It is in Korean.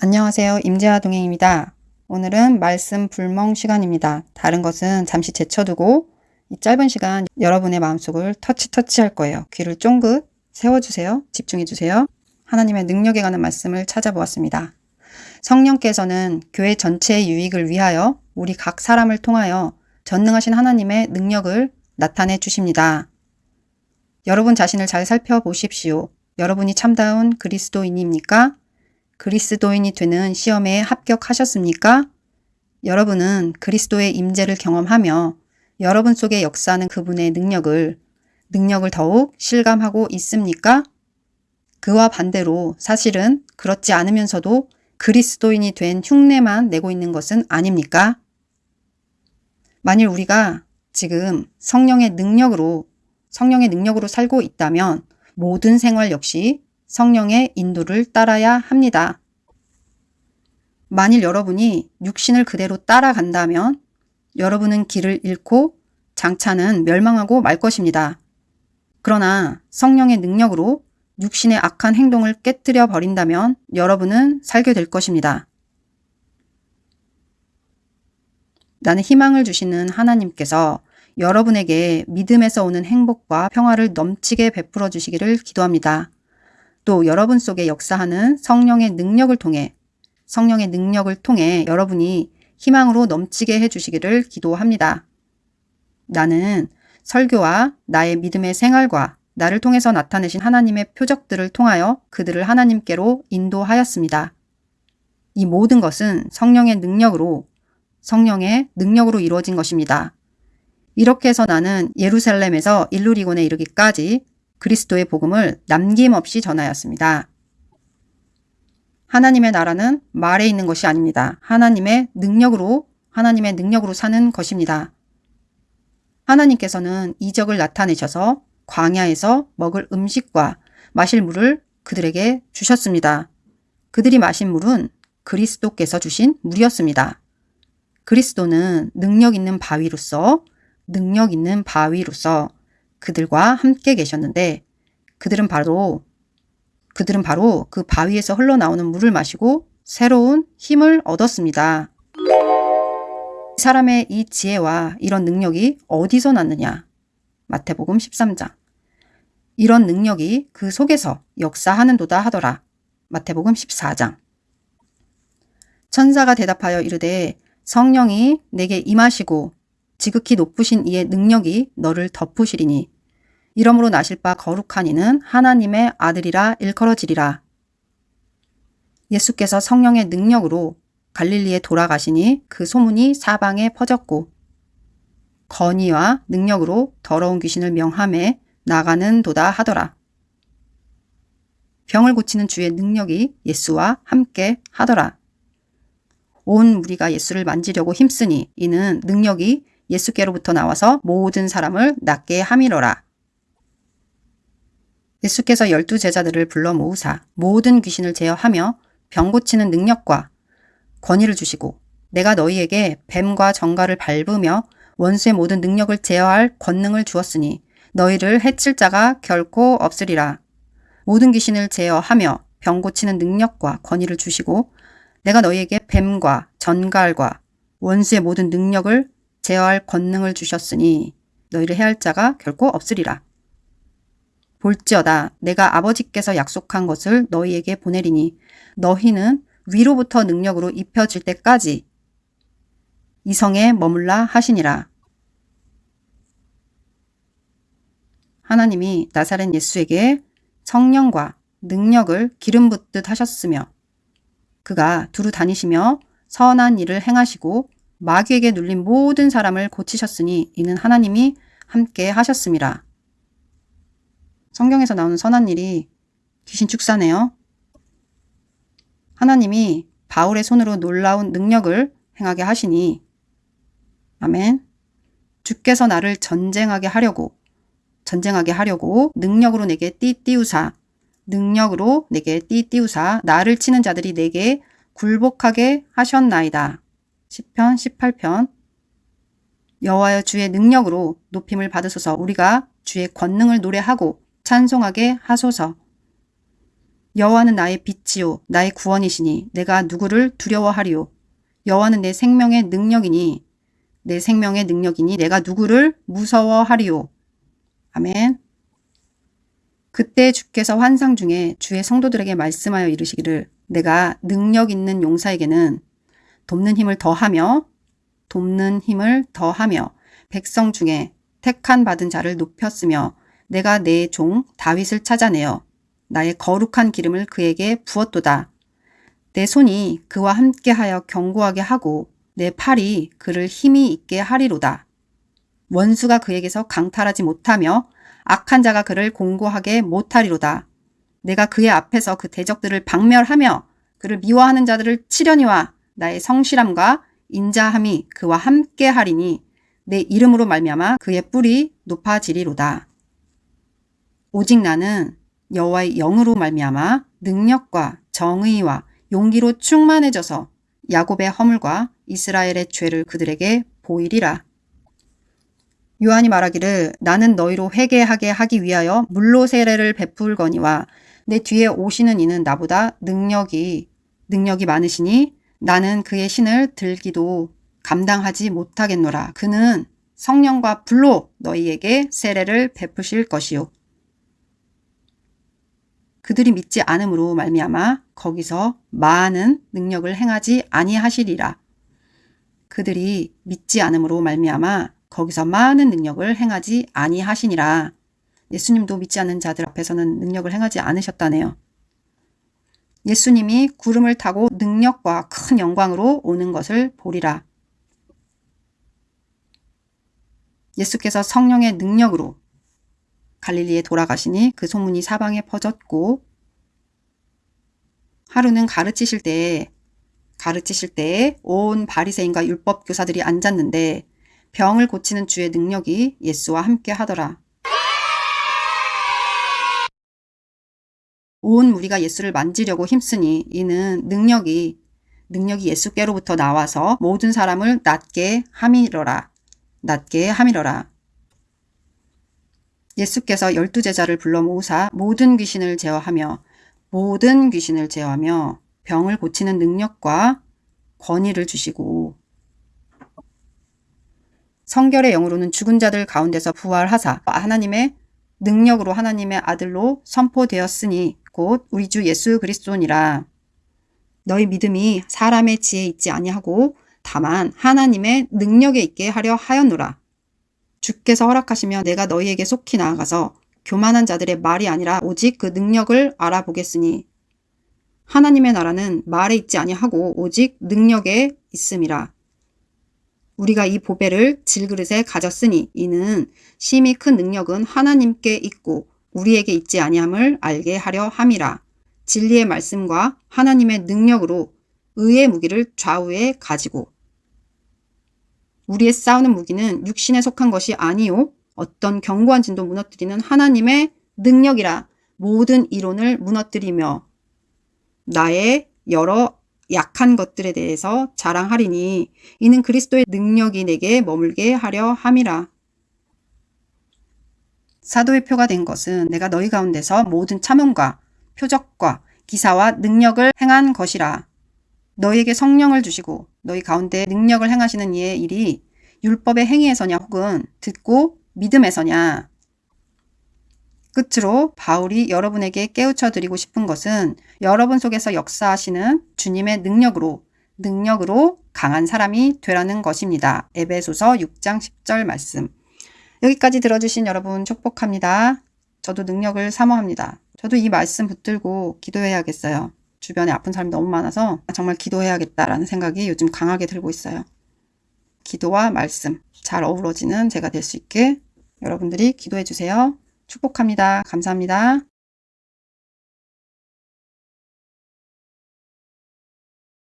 안녕하세요. 임재화 동행입니다. 오늘은 말씀 불멍 시간입니다. 다른 것은 잠시 제쳐두고 이 짧은 시간 여러분의 마음속을 터치 터치 할 거예요. 귀를 쫑긋 세워주세요. 집중해주세요. 하나님의 능력에 관한 말씀을 찾아보았습니다. 성령께서는 교회 전체의 유익을 위하여 우리 각 사람을 통하여 전능하신 하나님의 능력을 나타내 주십니다. 여러분 자신을 잘 살펴보십시오. 여러분이 참다운 그리스도인입니까? 그리스도인이 되는 시험에 합격하셨습니까? 여러분은 그리스도의 임재를 경험하며 여러분 속에 역사하는 그분의 능력을 능력을 더욱 실감하고 있습니까? 그와 반대로 사실은 그렇지 않으면서도 그리스도인이 된 흉내만 내고 있는 것은 아닙니까? 만일 우리가 지금 성령의 능력으로 성령의 능력으로 살고 있다면 모든 생활 역시 성령의 인도를 따라야 합니다. 만일 여러분이 육신을 그대로 따라간다면 여러분은 길을 잃고 장차는 멸망하고 말 것입니다. 그러나 성령의 능력으로 육신의 악한 행동을 깨뜨려 버린다면 여러분은 살게 될 것입니다. 나는 희망을 주시는 하나님께서 여러분에게 믿음에서 오는 행복과 평화를 넘치게 베풀어 주시기를 기도합니다. 또 여러분 속에 역사하는 성령의 능력을 통해 성령의 능력을 통해 여러분이 희망으로 넘치게 해주시기를 기도합니다. 나는 설교와 나의 믿음의 생활과 나를 통해서 나타내신 하나님의 표적들을 통하여 그들을 하나님께로 인도하였습니다. 이 모든 것은 성령의 능력으로 성령의 능력으로 이루어진 것입니다. 이렇게 해서 나는 예루살렘에서 일루리곤에 이르기까지 그리스도의 복음을 남김없이 전하였습니다. 하나님의 나라는 말에 있는 것이 아닙니다. 하나님의 능력으로 하나님의 능력으로 사는 것입니다. 하나님께서는 이적을 나타내셔서 광야에서 먹을 음식과 마실 물을 그들에게 주셨습니다. 그들이 마신 물은 그리스도께서 주신 물이었습니다. 그리스도는 능력 있는 바위로서 능력 있는 바위로서 그들과 함께 계셨는데 그들은 바로 그들은 바로 그 바위에서 흘러나오는 물을 마시고 새로운 힘을 얻었습니다. 사람의 이 지혜와 이런 능력이 어디서 났느냐? 마태복음 13장. 이런 능력이 그 속에서 역사하는도다 하더라. 마태복음 14장. 천사가 대답하여 이르되 성령이 내게 임하시고 지극히 높으신 이의 능력이 너를 덮으시리니 이러므로 나실 바 거룩한 이는 하나님의 아들이라 일컬어지리라. 예수께서 성령의 능력으로 갈릴리에 돌아가시니 그 소문이 사방에 퍼졌고 건의와 능력으로 더러운 귀신을 명함에 나가는 도다 하더라. 병을 고치는 주의 능력이 예수와 함께 하더라. 온 무리가 예수를 만지려고 힘쓰니 이는 능력이 예수께로부터 나와서 모든 사람을 낫게 함이로라. 예수께서 열두 제자들을 불러 모으사 모든 귀신을 제어하며 병 고치는 능력과 권위를 주시고 내가 너희에게 뱀과 정갈을 밟으며 원수의 모든 능력을 제어할 권능을 주었으니 너희를 해칠 자가 결코 없으리라. 모든 귀신을 제어하며 병 고치는 능력과 권위를 주시고 내가 너희에게 뱀과 전갈과 원수의 모든 능력을 제어할 권능을 주셨으니 너희를 해할 자가 결코 없으리라. 볼지어다 내가 아버지께서 약속한 것을 너희에게 보내리니 너희는 위로부터 능력으로 입혀질 때까지 이성에 머물라 하시니라. 하나님이 나사렛 예수에게 성령과 능력을 기름 붓듯 하셨으며 그가 두루 다니시며 선한 일을 행하시고 마귀에게 눌린 모든 사람을 고치셨으니 이는 하나님이 함께 하셨습니다. 성경에서 나오는 선한 일이 귀신 축사네요. 하나님이 바울의 손으로 놀라운 능력을 행하게 하시니 아멘. 주께서 나를 전쟁하게 하려고 전쟁하게 하려고 능력으로 내게 띠띠우사 능력으로 내게 띠띠우사 나를 치는 자들이 내게 굴복하게 하셨나이다. 10편 18편. 여호와여 주의 능력으로 높임을 받으소서. 우리가 주의 권능을 노래하고 찬송하게 하소서. 여호와는 나의 빛이요 나의 구원이시니 내가 누구를 두려워하리요? 여호와는 내 생명의 능력이니 내 생명의 능력이니 내가 누구를 무서워하리요? 아멘. 그때 주께서 환상 중에 주의 성도들에게 말씀하여 이르시기를 내가 능력 있는 용사에게는 돕는 힘을 더하며 돕는 힘을 더하며 백성 중에 택한 받은 자를 높였으며 내가 내 종 다윗을 찾아내어 나의 거룩한 기름을 그에게 부었도다. 내 손이 그와 함께하여 견고하게 하고 내 팔이 그를 힘이 있게 하리로다. 원수가 그에게서 강탈하지 못하며 악한 자가 그를 공고하게 못하리로다. 내가 그의 앞에서 그 대적들을 박멸하며 그를 미워하는 자들을 치려니와 나의 성실함과 인자함이 그와 함께 하리니 내 이름으로 말미암아 그의 뿔이 높아지리로다. 오직 나는 여호와의 영으로 말미암아 능력과 정의와 용기로 충만해져서 야곱의 허물과 이스라엘의 죄를 그들에게 보이리라. 요한이 말하기를 나는 너희로 회개하게 하기 위하여 물로 세례를 베풀거니와 내 뒤에 오시는 이는 나보다 능력이 능력이 많으시니 나는 그의 신을 들기도 감당하지 못하겠노라. 그는 성령과 불로 너희에게 세례를 베푸실 것이요. 그들이 믿지 않음으로 말미암아 거기서 많은 능력을 행하지 아니하시리라. 그들이 믿지 않음으로 말미암아 거기서 많은 능력을 행하지 아니하시니라. 예수님도 믿지 않는 자들 앞에서는 능력을 행하지 않으셨다네요. 예수님이 구름을 타고 능력과 큰 영광으로 오는 것을 보리라. 예수께서 성령의 능력으로 갈릴리에 돌아가시니 그 소문이 사방에 퍼졌고 하루는 가르치실 때에 가르치실 때에 온 바리새인과 율법 교사들이 앉았는데 병을 고치는 주의 능력이 예수와 함께 하더라. 온 무리가 예수를 만지려고 힘쓰니 이는 능력이 능력이 예수께로부터 나와서 모든 사람을 낫게 함이러라. 낫게 함이러라. 예수께서 열두 제자를 불러 모으사 모든 귀신을 제어하며 모든 귀신을 제어하며 병을 고치는 능력과 권위를 주시고 성결의 영으로는 죽은 자들 가운데서 부활하사 하나님의 능력으로 하나님의 아들로 선포되었으니 곧 우리 주 예수 그리스도니라. 너희 믿음이 사람의 지혜에 있지 아니하고 다만 하나님의 능력에 있게 하려 하였노라. 주께서 허락하시며 내가 너희에게 속히 나아가서 교만한 자들의 말이 아니라 오직 그 능력을 알아보겠으니 하나님의 나라는 말에 있지 아니하고 오직 능력에 있음이라. 우리가 이 보배를 질그릇에 가졌으니 이는 심히 큰 능력은 하나님께 있고 우리에게 있지 아니함을 알게 하려 함이라. 진리의 말씀과 하나님의 능력으로 의의 무기를 좌우에 가지고 우리의 싸우는 무기는 육신에 속한 것이 아니요 어떤 견고한 진도 무너뜨리는 하나님의 능력이라 모든 이론을 무너뜨리며 나의 여러 약한 것들에 대해서 자랑하리니 이는 그리스도의 능력이 내게 머물게 하려 함이라. 사도의 표가 된 것은 내가 너희 가운데서 모든 참음과 표적과 기사와 능력을 행한 것이라. 너희에게 성령을 주시고 너희 가운데 능력을 행하시는 이의 일이 율법의 행위에서냐 혹은 듣고 믿음에서냐. 끝으로 바울이 여러분에게 깨우쳐 드리고 싶은 것은 여러분 속에서 역사하시는 주님의 능력으로 능력으로 강한 사람이 되라는 것입니다. 에베소서 6장 10절 말씀. 여기까지 들어주신 여러분 축복합니다. 저도 능력을 사모합니다. 저도 이 말씀 붙들고 기도해야겠어요. 주변에 아픈 사람이 너무 많아서 정말 기도해야겠다라는 생각이 요즘 강하게 들고 있어요. 기도와 말씀 잘 어우러지는 제가 될 수 있게 여러분들이 기도해 주세요. 축복합니다. 감사합니다.